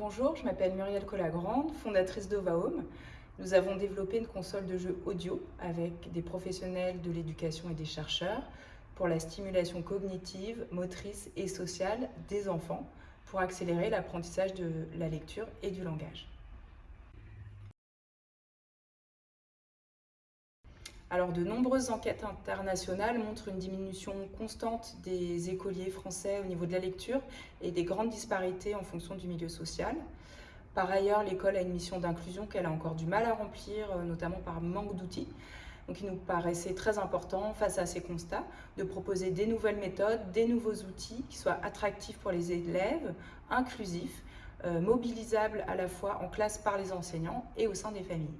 Bonjour, je m'appelle Muriel Collagrande, fondatrice d'Ovahome. Nous avons développé une console de jeu audio avec des professionnels de l'éducation et des chercheurs pour la stimulation cognitive, motrice et sociale des enfants pour accélérer l'apprentissage de la lecture et du langage. Alors, de nombreuses enquêtes internationales montrent une diminution constante des écoliers français au niveau de la lecture et des grandes disparités en fonction du milieu social. Par ailleurs, l'école a une mission d'inclusion qu'elle a encore du mal à remplir, euh, notamment par manque d'outils. Donc il nous paraissait très important, face à ces constats, de proposer des nouvelles méthodes, des nouveaux outils qui soient attractifs pour les élèves, inclusifs, euh, mobilisables à la fois en classe par les enseignants et au sein des familles.